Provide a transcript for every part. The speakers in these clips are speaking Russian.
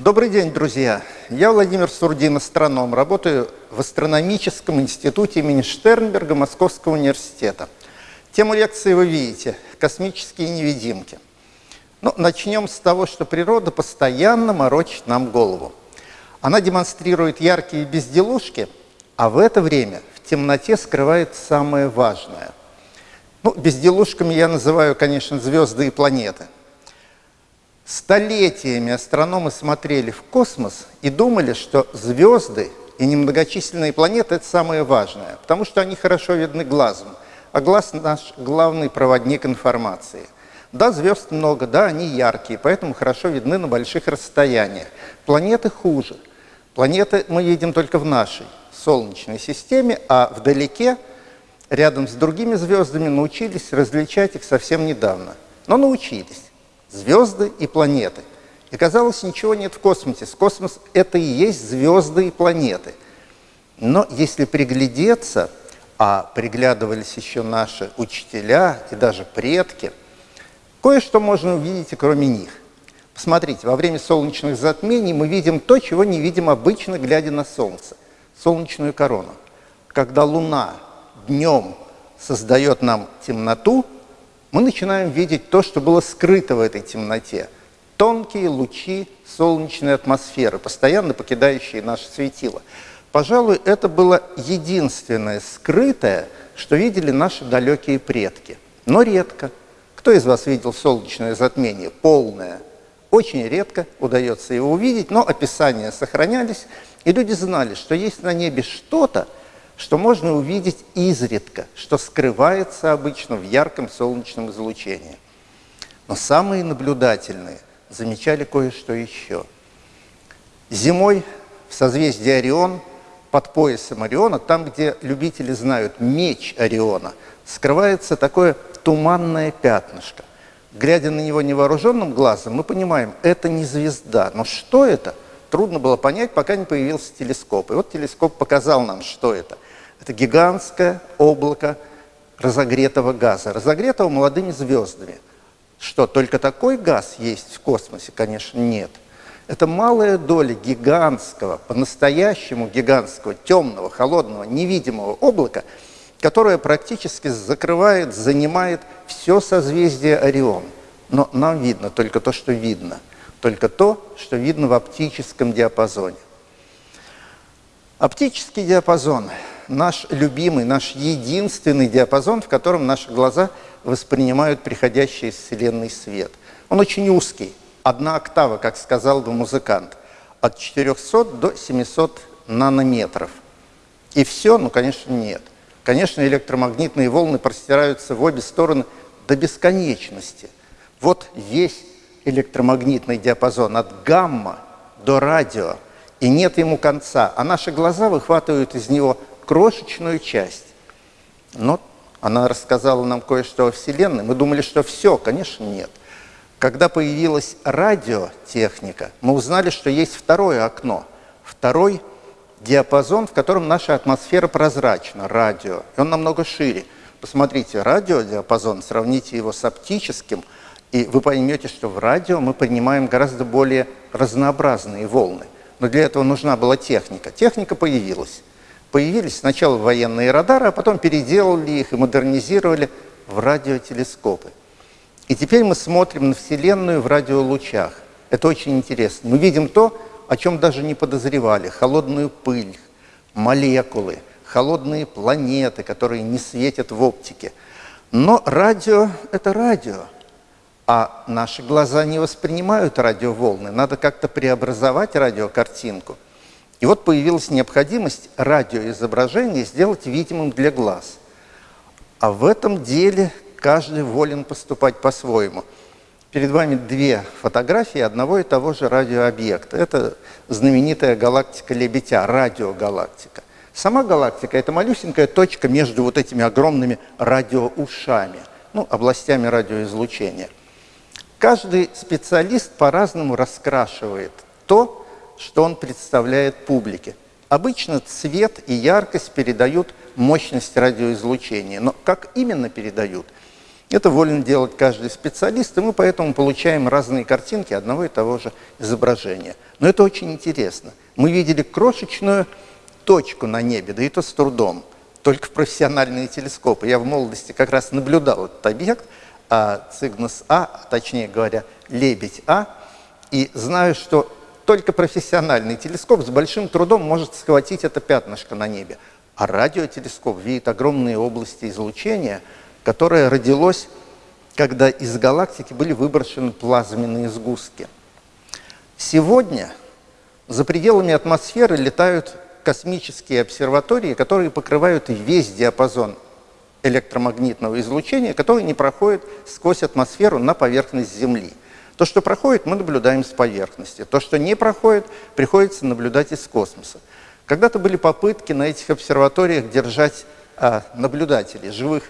Добрый день, друзья! Я Владимир Сурдин, астроном. Работаю в Астрономическом институте имени Штернберга Московского университета. Тему лекции вы видите – космические невидимки. Ну, начнем с того, что природа постоянно морочит нам голову. Она демонстрирует яркие безделушки, а в это время в темноте скрывает самое важное. Ну, безделушками я называю, конечно, звезды и планеты – Столетиями астрономы смотрели в космос и думали, что звезды и немногочисленные планеты – это самое важное, потому что они хорошо видны глазом, а глаз – наш главный проводник информации. Да, звезд много, да, они яркие, поэтому хорошо видны на больших расстояниях. Планеты хуже. Планеты мы видим только в нашей Солнечной системе, а вдалеке, рядом с другими звездами, научились различать их совсем недавно. Но научились звезды и планеты. И казалось, ничего нет в космосе. Космос – это и есть звезды и планеты. Но если приглядеться, а приглядывались еще наши учителя и даже предки, кое-что можно увидеть и кроме них. Посмотрите, во время солнечных затмений мы видим то, чего не видим обычно, глядя на Солнце – солнечную корону. Когда Луна днем создает нам темноту – мы начинаем видеть то, что было скрыто в этой темноте. Тонкие лучи солнечной атмосферы, постоянно покидающие наше светило. Пожалуй, это было единственное скрытое, что видели наши далекие предки. Но редко. Кто из вас видел солнечное затмение? Полное. Очень редко удается его увидеть, но описания сохранялись, и люди знали, что есть на небе что-то, что можно увидеть изредка, что скрывается обычно в ярком солнечном излучении. Но самые наблюдательные замечали кое-что еще. Зимой в созвездии Орион, под поясом Ориона, там, где любители знают меч Ориона, скрывается такое туманное пятнышко. Глядя на него невооруженным глазом, мы понимаем, это не звезда. Но что это? Трудно было понять, пока не появился телескоп. И вот телескоп показал нам, что это – это гигантское облако разогретого газа, разогретого молодыми звездами. Что, только такой газ есть в космосе? Конечно, нет. Это малая доля гигантского, по-настоящему гигантского, темного, холодного, невидимого облака, которое практически закрывает, занимает все созвездие Орион. Но нам видно только то, что видно, только то, что видно в оптическом диапазоне. Оптический диапазон – наш любимый, наш единственный диапазон, в котором наши глаза воспринимают приходящий из Вселенной свет. Он очень узкий, одна октава, как сказал бы музыкант, от 400 до 700 нанометров. И все? Ну, конечно, нет. Конечно, электромагнитные волны простираются в обе стороны до бесконечности. Вот весь электромагнитный диапазон от гамма до радио, и нет ему конца. А наши глаза выхватывают из него крошечную часть. Но она рассказала нам кое-что о Вселенной. Мы думали, что все, конечно, нет. Когда появилась радиотехника, мы узнали, что есть второе окно, второй диапазон, в котором наша атмосфера прозрачна, радио, и он намного шире. Посмотрите, радиодиапазон, сравните его с оптическим, и вы поймете, что в радио мы принимаем гораздо более разнообразные волны. Но для этого нужна была техника. Техника появилась появились сначала военные радары, а потом переделали их и модернизировали в радиотелескопы. И теперь мы смотрим на Вселенную в радиолучах. Это очень интересно. Мы видим то, о чем даже не подозревали. Холодную пыль, молекулы, холодные планеты, которые не светят в оптике. Но радио – это радио. А наши глаза не воспринимают радиоволны. Надо как-то преобразовать радиокартинку – и вот появилась необходимость радиоизображение сделать видимым для глаз. А в этом деле каждый волен поступать по-своему. Перед вами две фотографии одного и того же радиообъекта. Это знаменитая галактика Лебедя, радиогалактика. Сама галактика – это малюсенькая точка между вот этими огромными радиоушами, ну, областями радиоизлучения. Каждый специалист по-разному раскрашивает то, что он представляет публике. Обычно цвет и яркость передают мощность радиоизлучения. Но как именно передают? Это волен делать каждый специалист, и мы поэтому получаем разные картинки одного и того же изображения. Но это очень интересно. Мы видели крошечную точку на небе, да и то с трудом, только в профессиональные телескопы. Я в молодости как раз наблюдал этот объект, а, Цигнус А, точнее говоря, Лебедь А, и знаю, что только профессиональный телескоп с большим трудом может схватить это пятнышко на небе. А радиотелескоп видит огромные области излучения, которое родилось, когда из галактики были выброшены плазменные сгустки. Сегодня за пределами атмосферы летают космические обсерватории, которые покрывают весь диапазон электромагнитного излучения, который не проходит сквозь атмосферу на поверхность Земли. То, что проходит, мы наблюдаем с поверхности. То, что не проходит, приходится наблюдать из космоса. Когда-то были попытки на этих обсерваториях держать а, наблюдателей, живых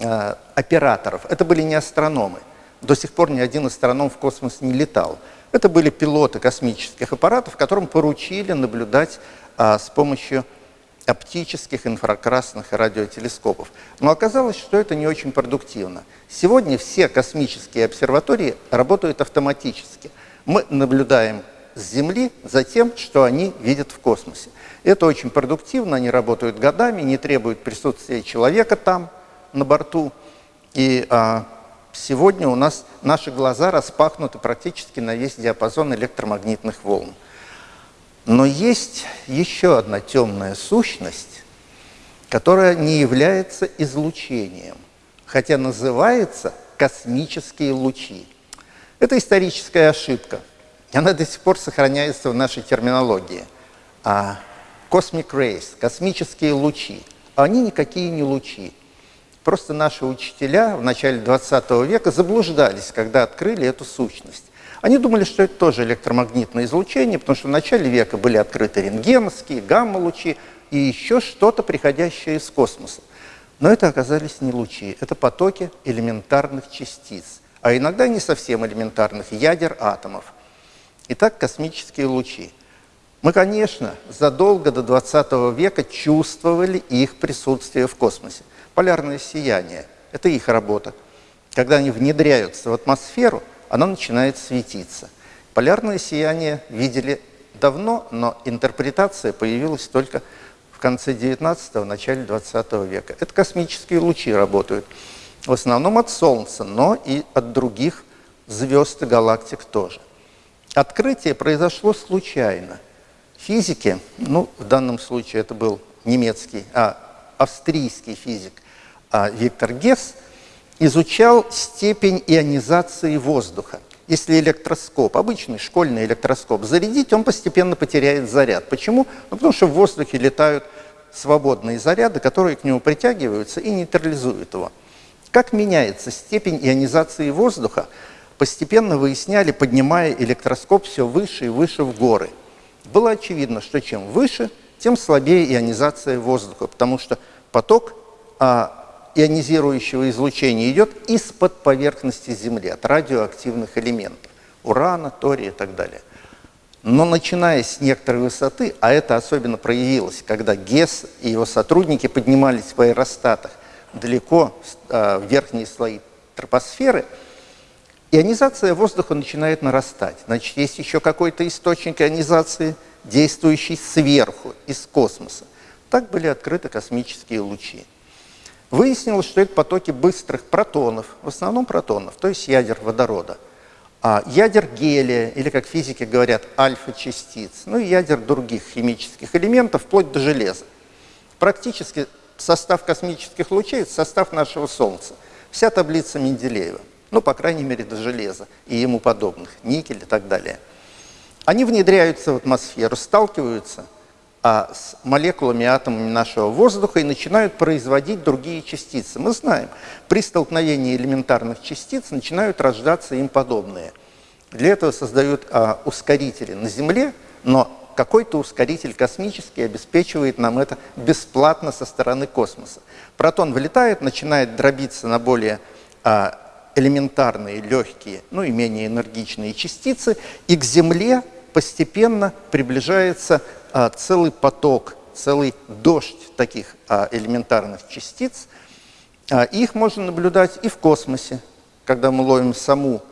а, операторов. Это были не астрономы. До сих пор ни один астроном в космос не летал. Это были пилоты космических аппаратов, которым поручили наблюдать а, с помощью оптических, инфракрасных радиотелескопов. Но оказалось, что это не очень продуктивно. Сегодня все космические обсерватории работают автоматически. Мы наблюдаем с Земли за тем, что они видят в космосе. Это очень продуктивно, они работают годами, не требуют присутствия человека там, на борту. И а, сегодня у нас наши глаза распахнуты практически на весь диапазон электромагнитных волн. Но есть еще одна темная сущность, которая не является излучением, хотя называется космические лучи. Это историческая ошибка. Она до сих пор сохраняется в нашей терминологии. А cosmic rays, космические лучи, они никакие не лучи. Просто наши учителя в начале 20 века заблуждались, когда открыли эту сущность. Они думали, что это тоже электромагнитное излучение, потому что в начале века были открыты рентгеновские, гамма-лучи и еще что-то, приходящее из космоса. Но это оказались не лучи, это потоки элементарных частиц, а иногда не совсем элементарных, ядер атомов. Итак, космические лучи. Мы, конечно, задолго до 20 века чувствовали их присутствие в космосе. Полярное сияние – это их работа. Когда они внедряются в атмосферу, оно начинает светиться. Полярное сияние видели давно, но интерпретация появилась только в конце 19-го, начале 20 века. Это космические лучи работают. В основном от Солнца, но и от других звезд и галактик тоже. Открытие произошло случайно. Физики, ну, в данном случае это был немецкий, а австрийский физик а, Виктор Гесс – изучал степень ионизации воздуха. Если электроскоп, обычный школьный электроскоп, зарядить, он постепенно потеряет заряд. Почему? Ну, потому что в воздухе летают свободные заряды, которые к нему притягиваются и нейтрализуют его. Как меняется степень ионизации воздуха, постепенно выясняли, поднимая электроскоп все выше и выше в горы. Было очевидно, что чем выше, тем слабее ионизация воздуха, потому что поток а, ионизирующего излучения идет из-под поверхности Земли, от радиоактивных элементов, урана, тория и так далее. Но начиная с некоторой высоты, а это особенно проявилось, когда ГЕС и его сотрудники поднимались в аэростатах далеко а, в верхние слои тропосферы, ионизация воздуха начинает нарастать. Значит, есть еще какой-то источник ионизации, действующий сверху, из космоса. Так были открыты космические лучи. Выяснилось, что это потоки быстрых протонов, в основном протонов, то есть ядер водорода. А ядер гелия, или, как физики говорят, альфа-частиц, ну и ядер других химических элементов, вплоть до железа. Практически состав космических лучей – это состав нашего Солнца. Вся таблица Менделеева, ну, по крайней мере, до железа и ему подобных, никель и так далее. Они внедряются в атмосферу, сталкиваются – а с молекулами, атомами нашего воздуха и начинают производить другие частицы. Мы знаем, при столкновении элементарных частиц начинают рождаться им подобные. Для этого создают а, ускорители на Земле, но какой-то ускоритель космический обеспечивает нам это бесплатно со стороны космоса. Протон вылетает, начинает дробиться на более а, элементарные, легкие, ну и менее энергичные частицы, и к Земле постепенно приближается а, целый поток, целый дождь таких а, элементарных частиц, А их можно наблюдать и в космосе, когда мы ловим саму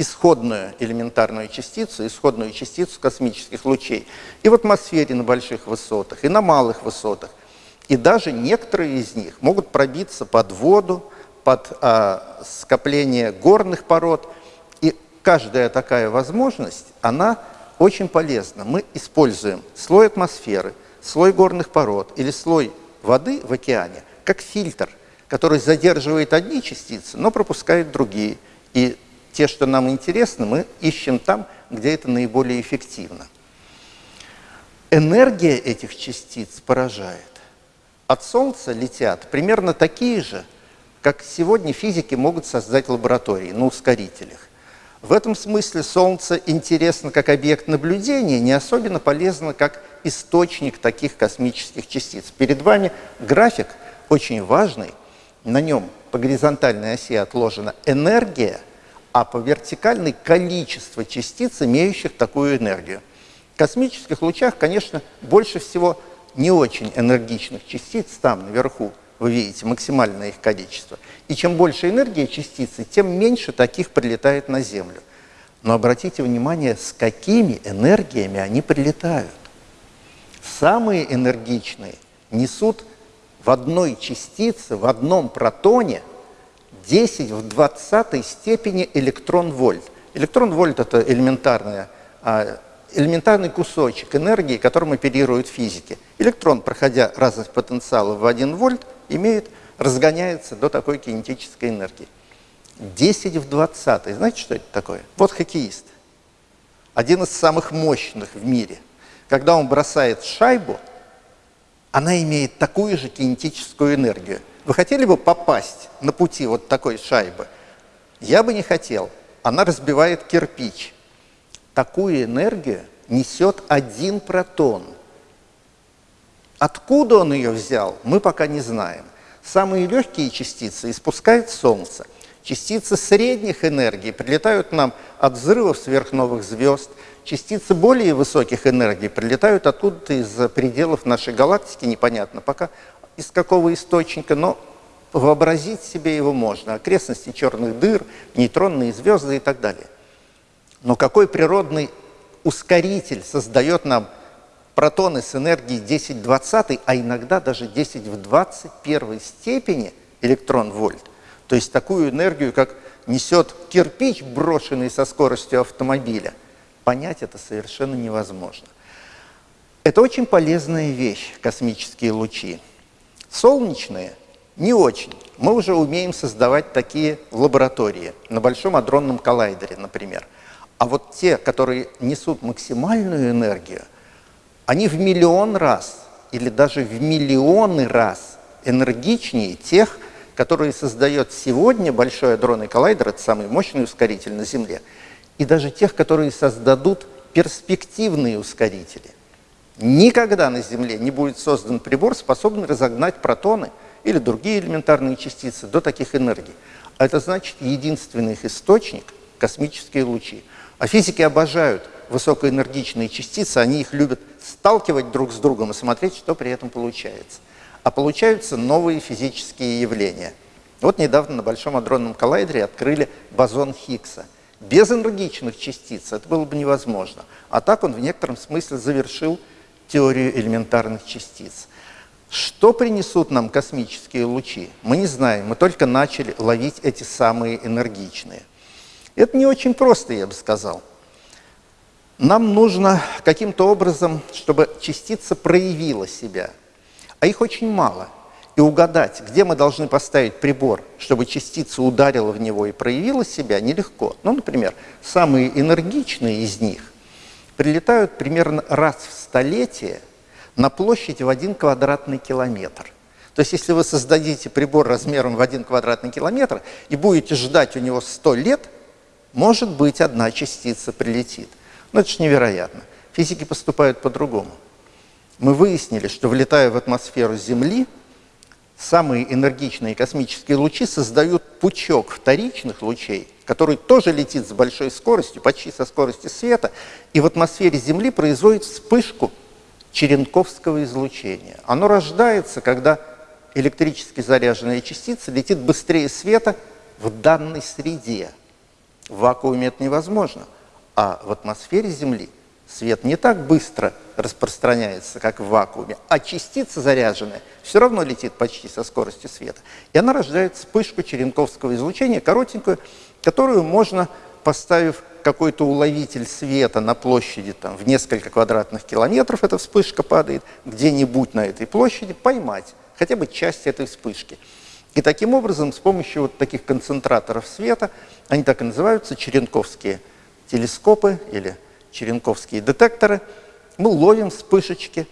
исходную элементарную частицу, исходную частицу космических лучей, и в атмосфере на больших высотах, и на малых высотах. И даже некоторые из них могут пробиться под воду, под а, скопление горных пород. И каждая такая возможность, она очень полезна. Мы используем слой атмосферы, слой горных пород или слой воды в океане как фильтр, который задерживает одни частицы, но пропускает другие. И те, что нам интересны, мы ищем там, где это наиболее эффективно. Энергия этих частиц поражает. От Солнца летят примерно такие же, как сегодня физики могут создать лаборатории на ускорителях. В этом смысле Солнце интересно как объект наблюдения, не особенно полезно как источник таких космических частиц. Перед вами график очень важный, на нем по горизонтальной оси отложена энергия – а по вертикальной количество частиц, имеющих такую энергию. В космических лучах, конечно, больше всего не очень энергичных частиц там наверху, вы видите, максимальное их количество. И чем больше энергии частицы, тем меньше таких прилетает на Землю. Но обратите внимание, с какими энергиями они прилетают. Самые энергичные несут в одной частице, в одном протоне 10 в 20 степени электрон-вольт. Электрон-вольт – это элементарная, элементарный кусочек энергии, которым оперируют физики. Электрон, проходя разность потенциала в 1 вольт, имеет, разгоняется до такой кинетической энергии. 10 в 20. Знаете, что это такое? Вот хоккеист. Один из самых мощных в мире. Когда он бросает шайбу, она имеет такую же кинетическую энергию. Вы хотели бы попасть на пути вот такой шайбы? Я бы не хотел. Она разбивает кирпич. Такую энергию несет один протон. Откуда он ее взял, мы пока не знаем. Самые легкие частицы испускает Солнце. Частицы средних энергий прилетают нам от взрывов сверхновых звезд. Частицы более высоких энергий прилетают откуда-то из пределов нашей галактики, непонятно пока, из какого источника, но вообразить себе его можно. Окрестности черных дыр, нейтронные звезды и так далее. Но какой природный ускоритель создает нам протоны с энергией 10 в 20, а иногда даже 10 в 21 степени электрон-вольт. То есть такую энергию, как несет кирпич, брошенный со скоростью автомобиля. Понять это совершенно невозможно. Это очень полезная вещь, космические лучи. Солнечные не очень. Мы уже умеем создавать такие в лаборатории, на Большом адронном коллайдере, например. А вот те, которые несут максимальную энергию, они в миллион раз или даже в миллионы раз энергичнее тех, которые создает сегодня Большой адронный коллайдер, это самый мощный ускоритель на Земле, и даже тех, которые создадут перспективные ускорители. Никогда на Земле не будет создан прибор, способный разогнать протоны или другие элементарные частицы до таких энергий. А это значит единственный их источник – космические лучи. А физики обожают высокоэнергичные частицы, они их любят сталкивать друг с другом и смотреть, что при этом получается. А получаются новые физические явления. Вот недавно на Большом адронном коллайдере открыли бозон Хиггса. Без энергичных частиц это было бы невозможно. А так он в некотором смысле завершил теорию элементарных частиц. Что принесут нам космические лучи, мы не знаем, мы только начали ловить эти самые энергичные. Это не очень просто, я бы сказал. Нам нужно каким-то образом, чтобы частица проявила себя, а их очень мало. И угадать, где мы должны поставить прибор, чтобы частица ударила в него и проявила себя, нелегко. Ну, например, самые энергичные из них прилетают примерно раз в столетие на площадь в один квадратный километр. То есть если вы создадите прибор размером в один квадратный километр и будете ждать у него 100 лет, может быть, одна частица прилетит. Но это же невероятно. Физики поступают по-другому. Мы выяснили, что влетая в атмосферу Земли, самые энергичные космические лучи создают пучок вторичных лучей, который тоже летит с большой скоростью, почти со скоростью света, и в атмосфере Земли производит вспышку черенковского излучения. Оно рождается, когда электрически заряженная частица летит быстрее света в данной среде. В вакууме это невозможно. А в атмосфере Земли свет не так быстро распространяется, как в вакууме, а частица заряженная все равно летит почти со скоростью света. И она рождает вспышку черенковского излучения, коротенькую, которую можно, поставив какой-то уловитель света на площади там, в несколько квадратных километров, эта вспышка падает, где-нибудь на этой площади, поймать хотя бы часть этой вспышки. И таким образом, с помощью вот таких концентраторов света, они так и называются, черенковские телескопы или черенковские детекторы, мы ловим вспышечки,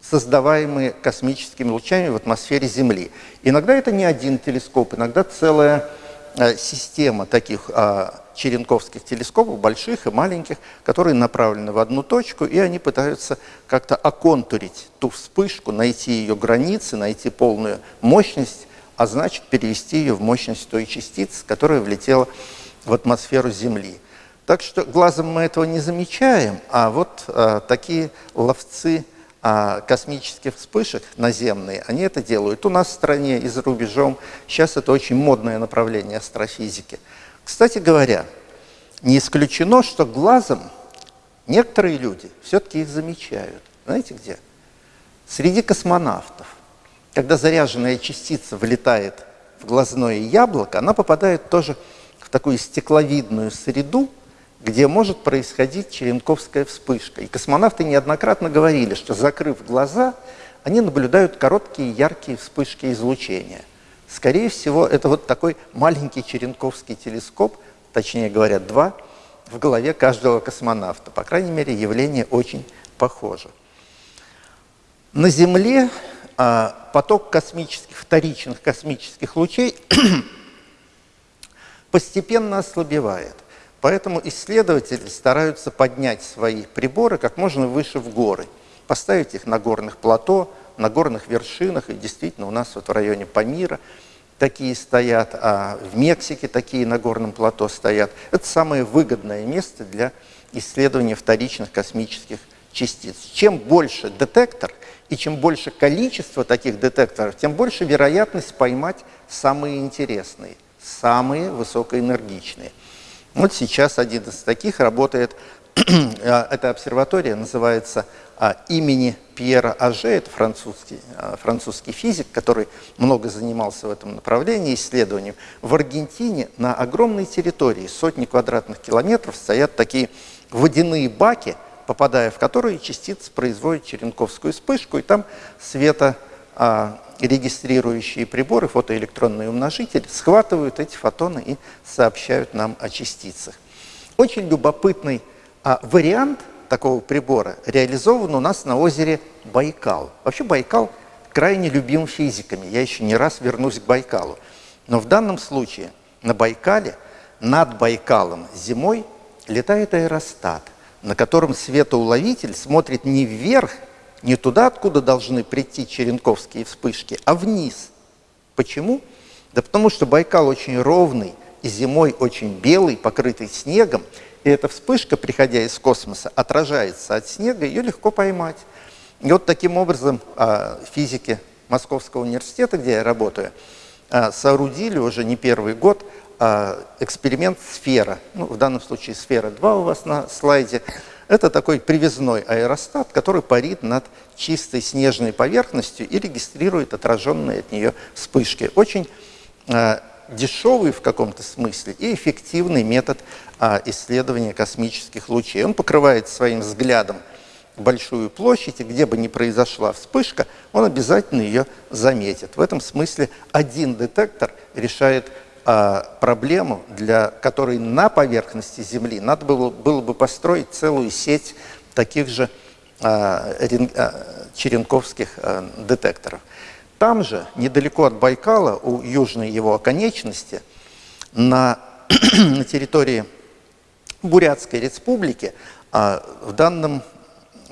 создаваемые космическими лучами в атмосфере Земли. Иногда это не один телескоп, иногда целая э, система таких а, черенковских телескопов, больших и маленьких, которые направлены в одну точку, и они пытаются как-то оконтурить ту вспышку, найти ее границы, найти полную мощность, а значит перевести ее в мощность той частицы, которая влетела в атмосферу Земли. Так что глазом мы этого не замечаем, а вот а, такие ловцы а, космических вспышек наземные, они это делают. У нас в стране и за рубежом сейчас это очень модное направление астрофизики. Кстати говоря, не исключено, что глазом некоторые люди все-таки их замечают. Знаете где? Среди космонавтов. Когда заряженная частица влетает в глазное яблоко, она попадает тоже в такую стекловидную среду, где может происходить черенковская вспышка. И космонавты неоднократно говорили, что закрыв глаза, они наблюдают короткие яркие вспышки излучения. Скорее всего, это вот такой маленький черенковский телескоп, точнее говоря, два, в голове каждого космонавта. По крайней мере, явление очень похоже. На Земле а, поток космических, вторичных космических лучей постепенно ослабевает. Поэтому исследователи стараются поднять свои приборы как можно выше в горы, поставить их на горных плато, на горных вершинах, и действительно у нас вот в районе Памира такие стоят, а в Мексике такие на горном плато стоят. Это самое выгодное место для исследования вторичных космических частиц. Чем больше детектор и чем больше количество таких детекторов, тем больше вероятность поймать самые интересные, самые высокоэнергичные. Вот сейчас один из таких работает, а, эта обсерватория называется а, имени Пьера Аже, это французский, а, французский физик, который много занимался в этом направлении исследованием. В Аргентине на огромной территории, сотни квадратных километров, стоят такие водяные баки, попадая в которые частицы производят черенковскую вспышку, и там света регистрирующие приборы, фотоэлектронные умножители, схватывают эти фотоны и сообщают нам о частицах. Очень любопытный а, вариант такого прибора реализован у нас на озере Байкал. Вообще Байкал крайне любим физиками, я еще не раз вернусь к Байкалу. Но в данном случае на Байкале, над Байкалом зимой летает аэростат, на котором светоуловитель смотрит не вверх, не туда, откуда должны прийти черенковские вспышки, а вниз. Почему? Да потому что Байкал очень ровный и зимой очень белый, покрытый снегом, и эта вспышка, приходя из космоса, отражается от снега, ее легко поймать. И вот таким образом а, физики Московского университета, где я работаю, а, соорудили уже не первый год а, эксперимент «Сфера». Ну, в данном случае «Сфера-2» у вас на слайде – это такой привязной аэростат, который парит над чистой снежной поверхностью и регистрирует отраженные от нее вспышки. Очень э, дешевый в каком-то смысле и эффективный метод э, исследования космических лучей. Он покрывает своим взглядом большую площадь, и где бы ни произошла вспышка, он обязательно ее заметит. В этом смысле один детектор решает проблему, для которой на поверхности Земли надо было, было бы построить целую сеть таких же а, а, черенковских детекторов. Там же, недалеко от Байкала, у южной его оконечности, на, на территории Бурятской республики, в данном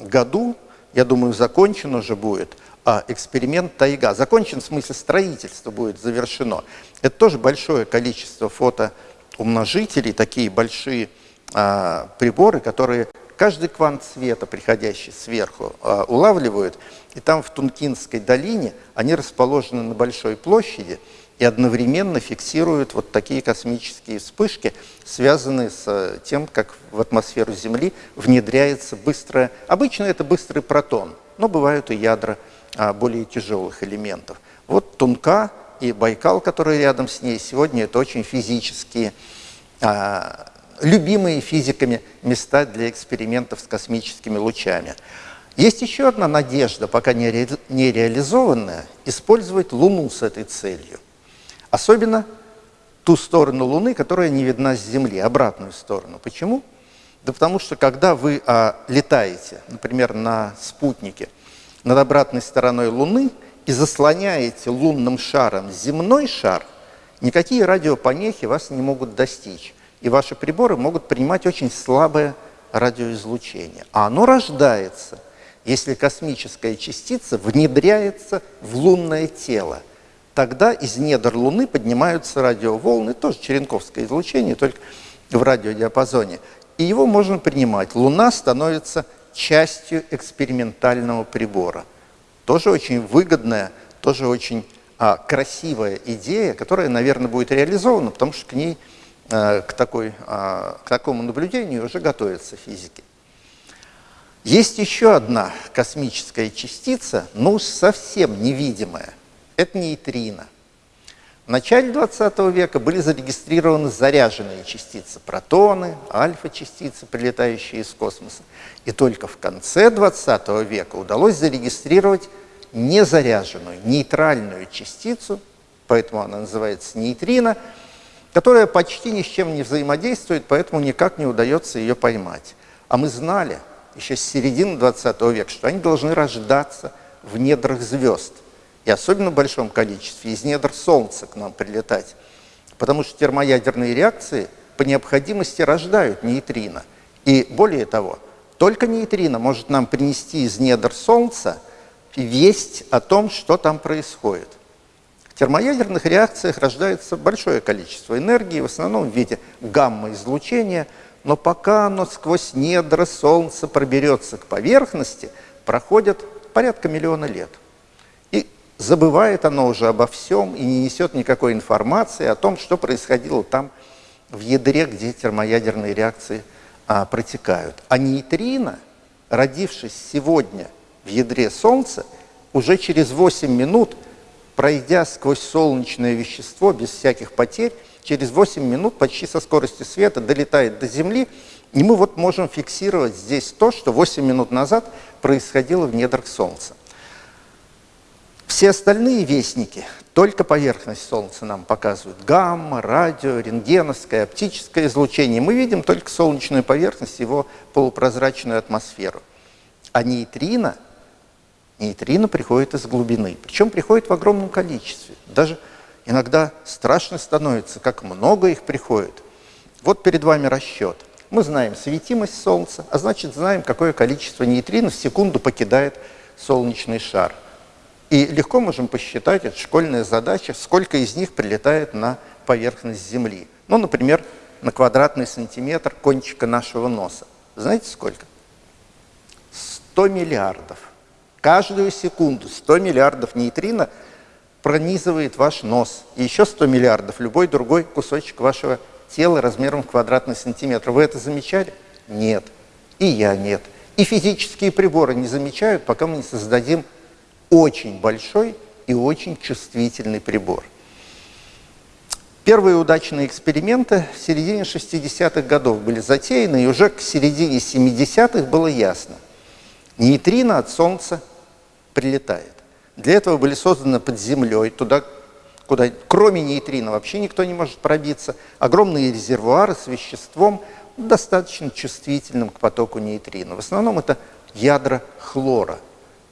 году, я думаю, закончен уже будет а эксперимент «Тайга». Закончен в смысле строительства будет завершено. Это тоже большое количество фотоумножителей, такие большие а, приборы, которые каждый квант света, приходящий сверху, а, улавливают, и там в Тункинской долине они расположены на большой площади и одновременно фиксируют вот такие космические вспышки, связанные с э, тем, как в атмосферу Земли внедряется быстрое, обычно это быстрый протон, но бывают и ядра более тяжелых элементов. Вот Тунка и Байкал, который рядом с ней, сегодня это очень физические, а, любимые физиками места для экспериментов с космическими лучами. Есть еще одна надежда, пока не реализованная, использовать Луну с этой целью. Особенно ту сторону Луны, которая не видна с Земли, обратную сторону. Почему? Да потому что когда вы а, летаете, например, на спутнике, над обратной стороной Луны и заслоняете лунным шаром земной шар, никакие радиопомехи вас не могут достичь. И ваши приборы могут принимать очень слабое радиоизлучение. А оно рождается, если космическая частица внедряется в лунное тело. Тогда из недр Луны поднимаются радиоволны, тоже черенковское излучение, только в радиодиапазоне. И его можно принимать. Луна становится частью экспериментального прибора. Тоже очень выгодная, тоже очень а, красивая идея, которая, наверное, будет реализована, потому что к ней, а, к, такой, а, к такому наблюдению уже готовятся физики. Есть еще одна космическая частица, но уж совсем невидимая. Это нейтрино. В начале 20 века были зарегистрированы заряженные частицы, протоны, альфа-частицы, прилетающие из космоса. И только в конце 20 века удалось зарегистрировать незаряженную, нейтральную частицу, поэтому она называется нейтрино, которая почти ни с чем не взаимодействует, поэтому никак не удается ее поймать. А мы знали еще с середины 20 века, что они должны рождаться в недрах звезд – и особенно в большом количестве из недр Солнца к нам прилетать. Потому что термоядерные реакции по необходимости рождают нейтрино. И более того, только нейтрино может нам принести из недр Солнца весть о том, что там происходит. В термоядерных реакциях рождается большое количество энергии, в основном в виде гамма-излучения, но пока оно сквозь недра Солнца проберется к поверхности, проходит порядка миллиона лет – забывает оно уже обо всем и не несет никакой информации о том, что происходило там в ядре, где термоядерные реакции а, протекают. А нейтрино, родившись сегодня в ядре Солнца, уже через 8 минут, пройдя сквозь солнечное вещество без всяких потерь, через 8 минут почти со скоростью света долетает до Земли, и мы вот можем фиксировать здесь то, что 8 минут назад происходило в недрах Солнца. Все остальные вестники, только поверхность Солнца нам показывают. Гамма, радио, рентгеновское, оптическое излучение. Мы видим только солнечную поверхность, его полупрозрачную атмосферу. А нейтрино, нейтрино приходит из глубины. Причем приходит в огромном количестве. Даже иногда страшно становится, как много их приходит. Вот перед вами расчет. Мы знаем светимость Солнца, а значит знаем, какое количество нейтрино в секунду покидает солнечный шар – и легко можем посчитать, это школьная задача, сколько из них прилетает на поверхность Земли. Ну, например, на квадратный сантиметр кончика нашего носа. Знаете сколько? 100 миллиардов. Каждую секунду 100 миллиардов нейтрино пронизывает ваш нос. И еще 100 миллиардов любой другой кусочек вашего тела размером в квадратный сантиметр. Вы это замечали? Нет. И я нет. И физические приборы не замечают, пока мы не создадим очень большой и очень чувствительный прибор. Первые удачные эксперименты в середине 60-х годов были затеяны, и уже к середине 70-х было ясно. Нейтрино от Солнца прилетает. Для этого были созданы под землей, туда, куда кроме нейтрино вообще никто не может пробиться, огромные резервуары с веществом, достаточно чувствительным к потоку нейтрино. В основном это ядра хлора –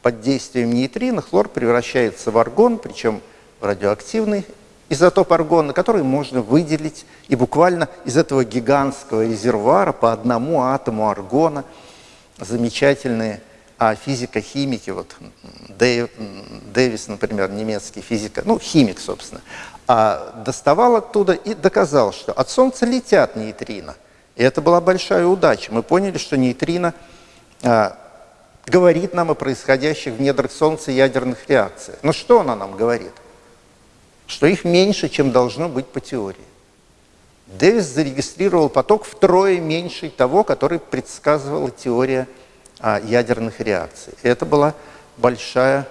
под действием нейтрино хлор превращается в аргон, причем в радиоактивный изотоп аргона, который можно выделить и буквально из этого гигантского резервуара по одному атому аргона замечательные а физико-химики, вот Дэв, Дэвис, например, немецкий физик, ну, химик, собственно, а доставал оттуда и доказал, что от Солнца летят нейтрино. И это была большая удача. Мы поняли, что нейтрино а, говорит нам о происходящих в недрах Солнца ядерных реакциях. Но что она нам говорит? Что их меньше, чем должно быть по теории. Дэвис зарегистрировал поток втрое меньший того, который предсказывала теория а, ядерных реакций. Это была большая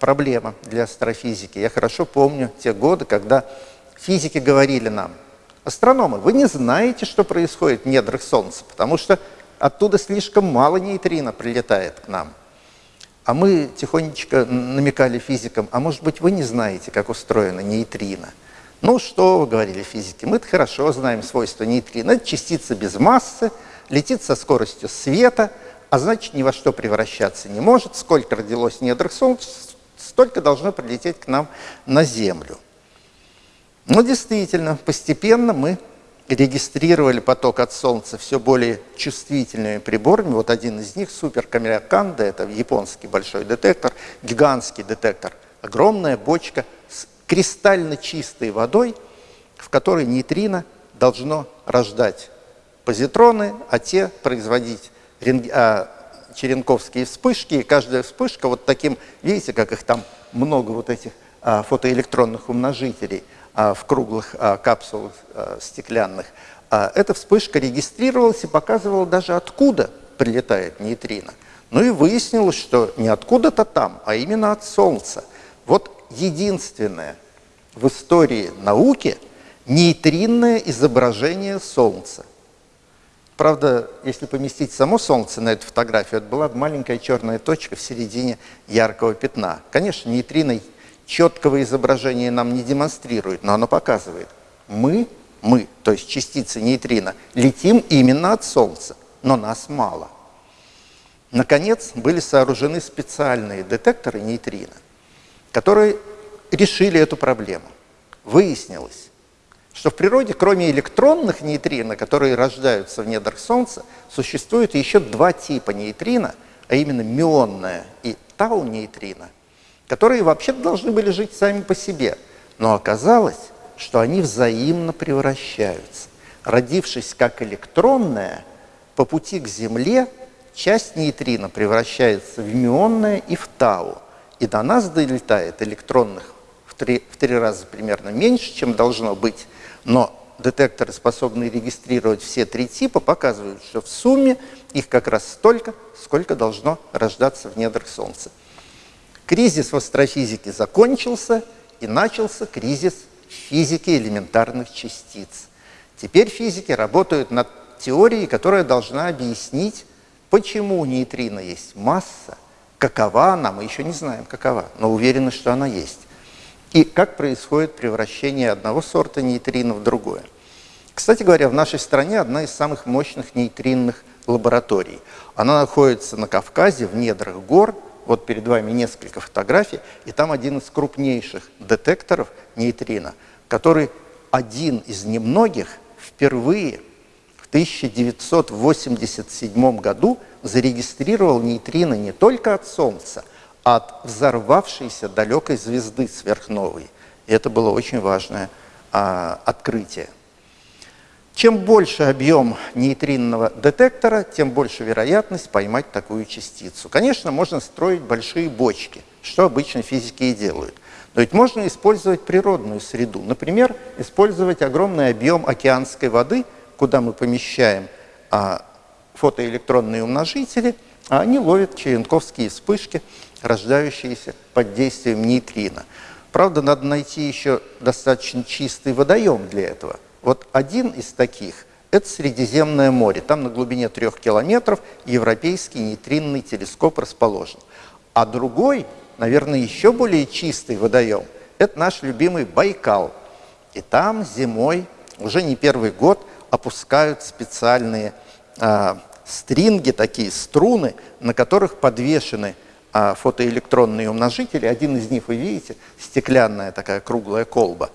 проблема для астрофизики. Я хорошо помню те годы, когда физики говорили нам, астрономы, вы не знаете, что происходит в недрах Солнца, потому что оттуда слишком мало нейтрино прилетает к нам. А мы тихонечко намекали физикам, а может быть вы не знаете, как устроена нейтрино. Ну что говорили физики, мы хорошо знаем свойства нейтрино. Это частица без массы, летит со скоростью света, а значит ни во что превращаться не может. Сколько родилось недрах Солнца, столько должно прилететь к нам на Землю. Но действительно, постепенно мы регистрировали поток от Солнца все более чувствительными приборами. Вот один из них, суперкамераканда, это японский большой детектор, гигантский детектор, огромная бочка с кристально чистой водой, в которой нейтрино должно рождать позитроны, а те производить а, черенковские вспышки. И каждая вспышка вот таким, видите, как их там много вот этих а, фотоэлектронных умножителей – в круглых а, капсулах а, стеклянных, эта вспышка регистрировалась и показывала даже откуда прилетает нейтрино. Ну и выяснилось, что не откуда-то там, а именно от Солнца. Вот единственное в истории науки нейтринное изображение Солнца. Правда, если поместить само Солнце на эту фотографию, это была маленькая черная точка в середине яркого пятна. Конечно, нейтрино четкого изображения нам не демонстрирует, но оно показывает. Мы, мы, то есть частицы нейтрино, летим именно от Солнца, но нас мало. Наконец, были сооружены специальные детекторы нейтрино, которые решили эту проблему. Выяснилось, что в природе, кроме электронных нейтрино, которые рождаются в недрах Солнца, существует еще два типа нейтрино, а именно мионное и тау-нейтрино, которые вообще должны были жить сами по себе. Но оказалось, что они взаимно превращаются. Родившись как электронная, по пути к Земле часть нейтрино превращается в мионное и в тау. И до нас долетает электронных в три, в три раза примерно меньше, чем должно быть. Но детекторы, способные регистрировать все три типа, показывают, что в сумме их как раз столько, сколько должно рождаться в недрах Солнца. Кризис в астрофизике закончился, и начался кризис физики элементарных частиц. Теперь физики работают над теорией, которая должна объяснить, почему у нейтрино есть масса, какова она, мы еще не знаем, какова, но уверены, что она есть. И как происходит превращение одного сорта нейтрино в другое. Кстати говоря, в нашей стране одна из самых мощных нейтринных лабораторий. Она находится на Кавказе, в недрах гор, вот перед вами несколько фотографий, и там один из крупнейших детекторов нейтрино, который один из немногих впервые в 1987 году зарегистрировал нейтрино не только от Солнца, а от взорвавшейся далекой звезды сверхновой. И это было очень важное а, открытие. Чем больше объем нейтринного детектора, тем больше вероятность поймать такую частицу. Конечно, можно строить большие бочки, что обычно физики и делают. Но ведь можно использовать природную среду. Например, использовать огромный объем океанской воды, куда мы помещаем а, фотоэлектронные умножители, а они ловят черенковские вспышки, рождающиеся под действием нейтрино. Правда, надо найти еще достаточно чистый водоем для этого – вот один из таких – это Средиземное море. Там на глубине трех километров европейский нейтринный телескоп расположен. А другой, наверное, еще более чистый водоем – это наш любимый Байкал. И там зимой, уже не первый год, опускают специальные э, стринги, такие струны, на которых подвешены э, фотоэлектронные умножители. Один из них, вы видите, стеклянная такая круглая колба.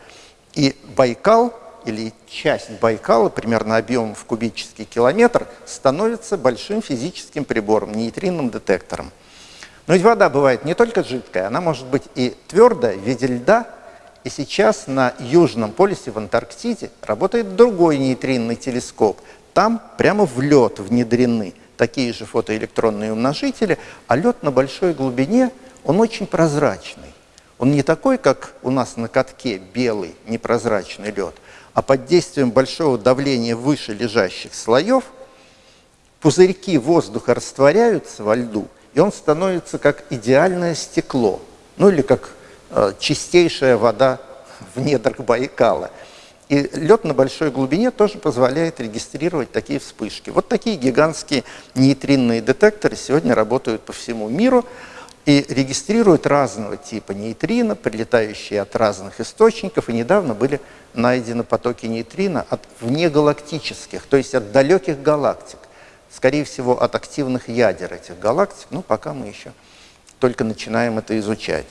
И Байкал или часть Байкала, примерно объемом в кубический километр, становится большим физическим прибором, нейтринным детектором. Но ведь вода бывает не только жидкая, она может быть и твердая, в виде льда. И сейчас на Южном полюсе, в Антарктиде, работает другой нейтринный телескоп. Там прямо в лед внедрены такие же фотоэлектронные умножители, а лед на большой глубине, он очень прозрачный. Он не такой, как у нас на катке, белый, непрозрачный лед, а под действием большого давления выше лежащих слоев пузырьки воздуха растворяются во льду, и он становится как идеальное стекло, ну или как э, чистейшая вода в недрах Байкала. И лед на большой глубине тоже позволяет регистрировать такие вспышки. Вот такие гигантские нейтринные детекторы сегодня работают по всему миру и регистрируют разного типа нейтрино, прилетающие от разных источников, и недавно были найдены потоки нейтрино от внегалактических, то есть от далеких галактик, скорее всего, от активных ядер этих галактик, ну, пока мы еще только начинаем это изучать.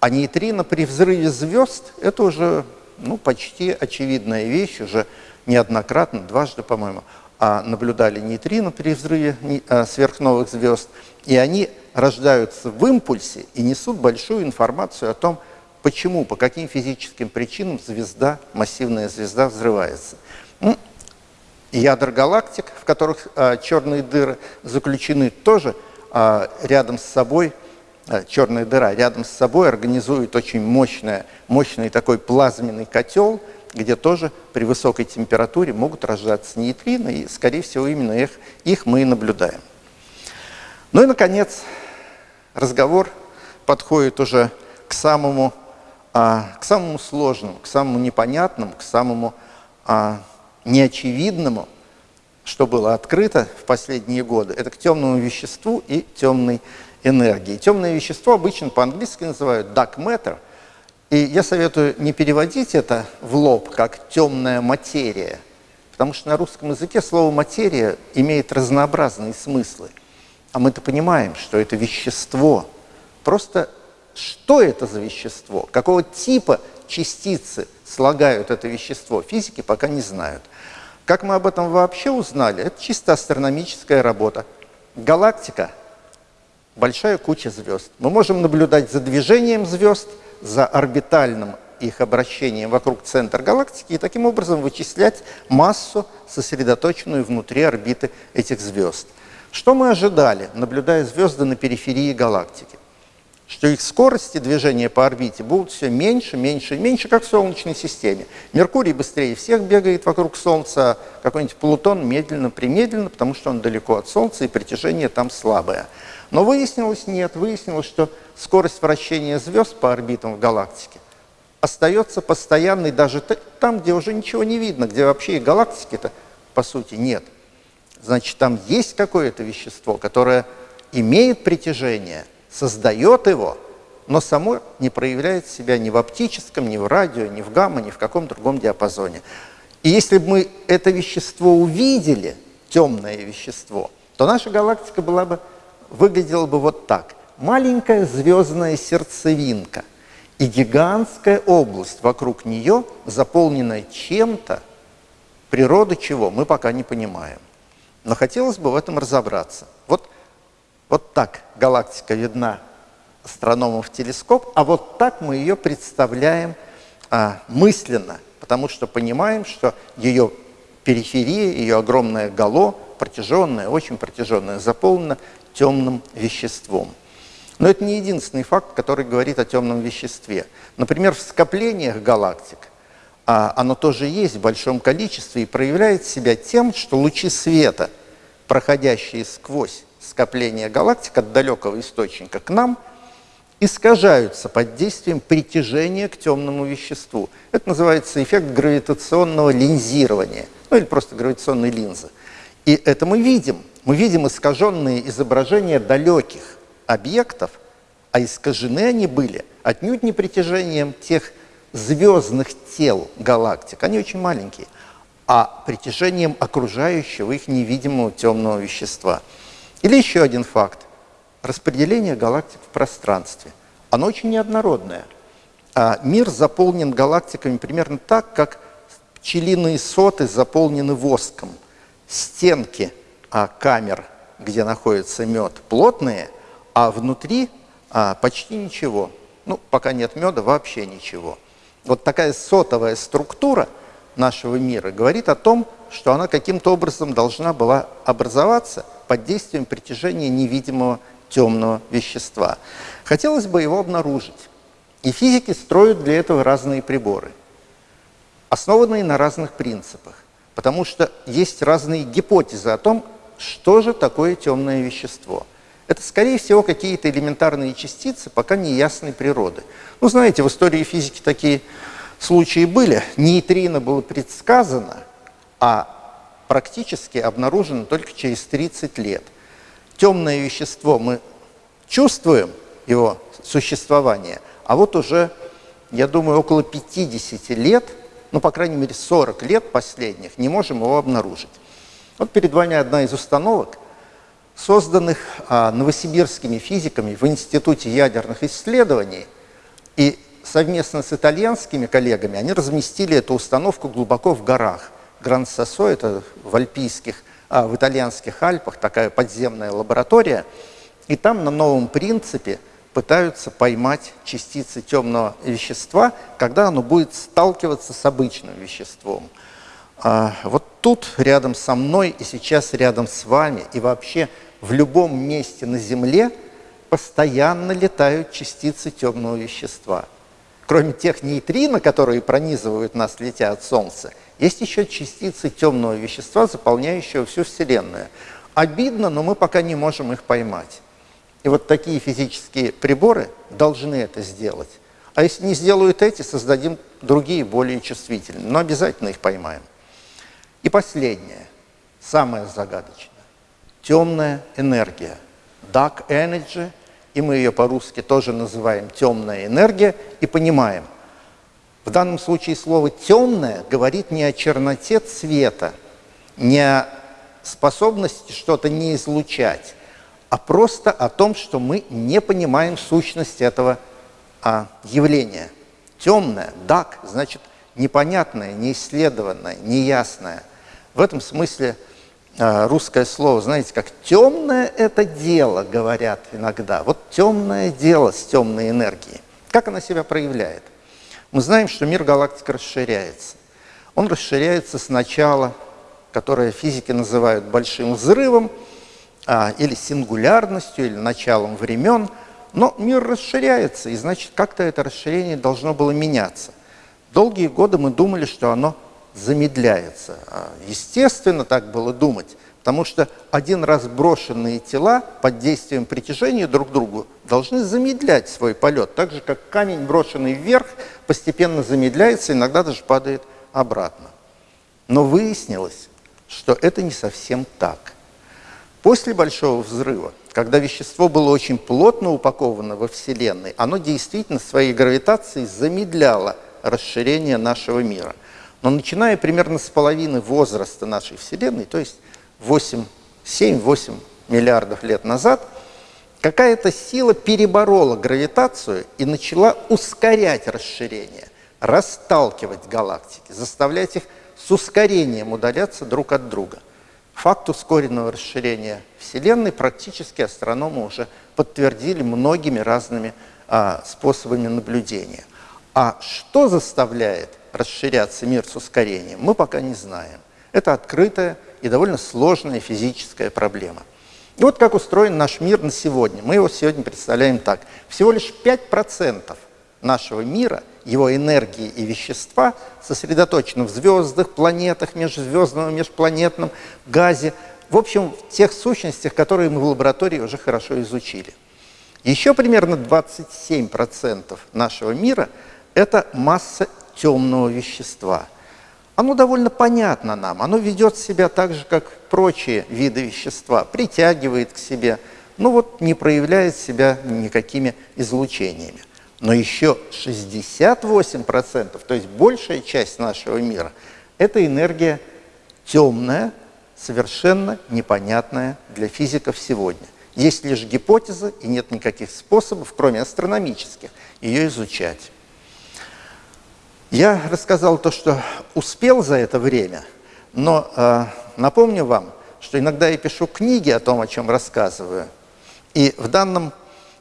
А нейтрино при взрыве звезд – это уже ну, почти очевидная вещь, уже неоднократно, дважды, по-моему, а наблюдали нейтрино при взрыве а, сверхновых звезд, и они рождаются в импульсе и несут большую информацию о том, почему, по каким физическим причинам звезда, массивная звезда взрывается. Ядер галактик, в которых а, черные дыры заключены, тоже а, рядом с собой Э, черная дыра рядом с собой организует очень мощное, мощный такой плазменный котел, где тоже при высокой температуре могут рождаться нейтрино, и, скорее всего, именно их, их мы и наблюдаем. Ну и, наконец, разговор подходит уже к самому, а, к самому сложному, к самому непонятному, к самому а, неочевидному, что было открыто в последние годы. Это к темному веществу и темной энергии. Темное вещество обычно по-английски называют dark matter, и я советую не переводить это в лоб как темная материя, потому что на русском языке слово материя имеет разнообразные смыслы. А мы-то понимаем, что это вещество. Просто что это за вещество, какого типа частицы слагают это вещество, физики пока не знают. Как мы об этом вообще узнали? Это чисто астрономическая работа. Галактика – большая куча звезд. Мы можем наблюдать за движением звезд, за орбитальным их обращением вокруг центра галактики и таким образом вычислять массу, сосредоточенную внутри орбиты этих звезд. Что мы ожидали, наблюдая звезды на периферии галактики? Что их скорости движения по орбите будут все меньше, меньше и меньше, как в Солнечной системе. Меркурий быстрее всех бегает вокруг Солнца, а какой-нибудь Плутон медленно-примедленно, потому что он далеко от Солнца и притяжение там слабое. Но выяснилось нет, выяснилось, что скорость вращения звезд по орбитам в галактике остается постоянной даже там, где уже ничего не видно, где вообще и галактики-то по сути нет. Значит, там есть какое-то вещество, которое имеет притяжение, создает его, но само не проявляет себя ни в оптическом, ни в радио, ни в гамма, ни в каком другом диапазоне. И если бы мы это вещество увидели, темное вещество, то наша галактика была бы выглядело бы вот так. Маленькая звездная сердцевинка и гигантская область вокруг нее, заполненная чем-то, природа чего, мы пока не понимаем. Но хотелось бы в этом разобраться. Вот, вот так галактика видна астрономам в телескоп, а вот так мы ее представляем а, мысленно, потому что понимаем, что ее периферия, ее огромное гало, протяженное, очень протяженное, заполнено темным веществом. Но это не единственный факт, который говорит о темном веществе. Например, в скоплениях галактик оно тоже есть в большом количестве и проявляет себя тем, что лучи света, проходящие сквозь скопление галактик от далекого источника к нам, искажаются под действием притяжения к темному веществу. Это называется эффект гравитационного линзирования, ну или просто гравитационной линзы. И это мы видим – мы видим искаженные изображения далеких объектов, а искажены они были отнюдь не притяжением тех звездных тел галактик, они очень маленькие, а притяжением окружающего их невидимого темного вещества. Или еще один факт. Распределение галактик в пространстве. Оно очень неоднородное. А мир заполнен галактиками примерно так, как пчелиные соты заполнены воском. Стенки – а камер, где находится мед, плотные, а внутри а, почти ничего. Ну, пока нет меда, вообще ничего. Вот такая сотовая структура нашего мира говорит о том, что она каким-то образом должна была образоваться под действием притяжения невидимого темного вещества. Хотелось бы его обнаружить. И физики строят для этого разные приборы, основанные на разных принципах, потому что есть разные гипотезы о том, что же такое темное вещество. Это, скорее всего, какие-то элементарные частицы, пока не ясной природы. Ну, знаете, в истории физики такие случаи были. Нейтрино было предсказано, а практически обнаружено только через 30 лет. Темное вещество мы чувствуем, его существование, а вот уже, я думаю, около 50 лет, ну, по крайней мере, 40 лет последних, не можем его обнаружить. Вот перед вами одна из установок, созданных а, новосибирскими физиками в Институте ядерных исследований. И совместно с итальянскими коллегами они разместили эту установку глубоко в горах. Гран-Сосо – это в альпийских, а, в итальянских Альпах такая подземная лаборатория. И там на новом принципе пытаются поймать частицы темного вещества, когда оно будет сталкиваться с обычным веществом. А, вот тут рядом со мной и сейчас рядом с вами и вообще в любом месте на Земле постоянно летают частицы темного вещества. Кроме тех нейтрино, которые пронизывают нас, летя от Солнца, есть еще частицы темного вещества, заполняющего всю Вселенную. Обидно, но мы пока не можем их поймать. И вот такие физические приборы должны это сделать. А если не сделают эти, создадим другие, более чувствительные. Но обязательно их поймаем. И последнее, самое загадочное. Темная энергия. Dark energy, и мы ее по-русски тоже называем темная энергия, и понимаем. В данном случае слово «темное» говорит не о черноте цвета, не о способности что-то не излучать, а просто о том, что мы не понимаем сущность этого а, явления. Темное, dark, значит непонятное, неисследованное, неясное – в этом смысле а, русское слово, знаете, как темное это дело, говорят иногда. Вот темное дело с темной энергией. Как она себя проявляет? Мы знаем, что мир галактик расширяется. Он расширяется сначала, которое физики называют большим взрывом, а, или сингулярностью, или началом времен, но мир расширяется, и значит, как-то это расширение должно было меняться. Долгие годы мы думали, что оно замедляется. А, естественно, так было думать, потому что один раз брошенные тела под действием притяжения друг к другу должны замедлять свой полет, так же, как камень, брошенный вверх, постепенно замедляется, иногда даже падает обратно. Но выяснилось, что это не совсем так. После Большого взрыва, когда вещество было очень плотно упаковано во Вселенной, оно действительно своей гравитацией замедляло расширение нашего мира. Но начиная примерно с половины возраста нашей Вселенной, то есть 7-8 миллиардов лет назад, какая-то сила переборола гравитацию и начала ускорять расширение, расталкивать галактики, заставлять их с ускорением удаляться друг от друга. Факт ускоренного расширения Вселенной практически астрономы уже подтвердили многими разными а, способами наблюдения. А что заставляет расширяться мир с ускорением, мы пока не знаем. Это открытая и довольно сложная физическая проблема. И вот как устроен наш мир на сегодня. Мы его сегодня представляем так. Всего лишь 5% нашего мира, его энергии и вещества сосредоточены в звездах, планетах, межзвездном межпланетном газе, в общем, в тех сущностях, которые мы в лаборатории уже хорошо изучили. Еще примерно 27% нашего мира – это масса темного вещества. Оно довольно понятно нам, оно ведет себя так же, как прочие виды вещества, притягивает к себе, но вот не проявляет себя никакими излучениями. Но еще 68%, то есть большая часть нашего мира, это энергия темная, совершенно непонятная для физиков сегодня. Есть лишь гипотеза, и нет никаких способов, кроме астрономических, ее изучать. Я рассказал то, что успел за это время, но э, напомню вам, что иногда я пишу книги о том, о чем рассказываю. И в данном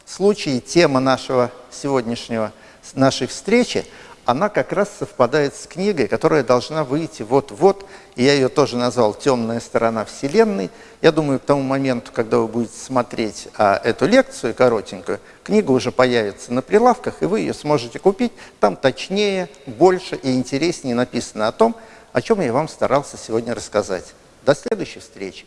случае тема нашего сегодняшнего, нашей встречи – она как раз совпадает с книгой, которая должна выйти вот-вот. И я ее тоже назвал «Темная сторона Вселенной». Я думаю, к тому моменту, когда вы будете смотреть а, эту лекцию коротенькую, книга уже появится на прилавках, и вы ее сможете купить. Там точнее, больше и интереснее написано о том, о чем я вам старался сегодня рассказать. До следующей встречи.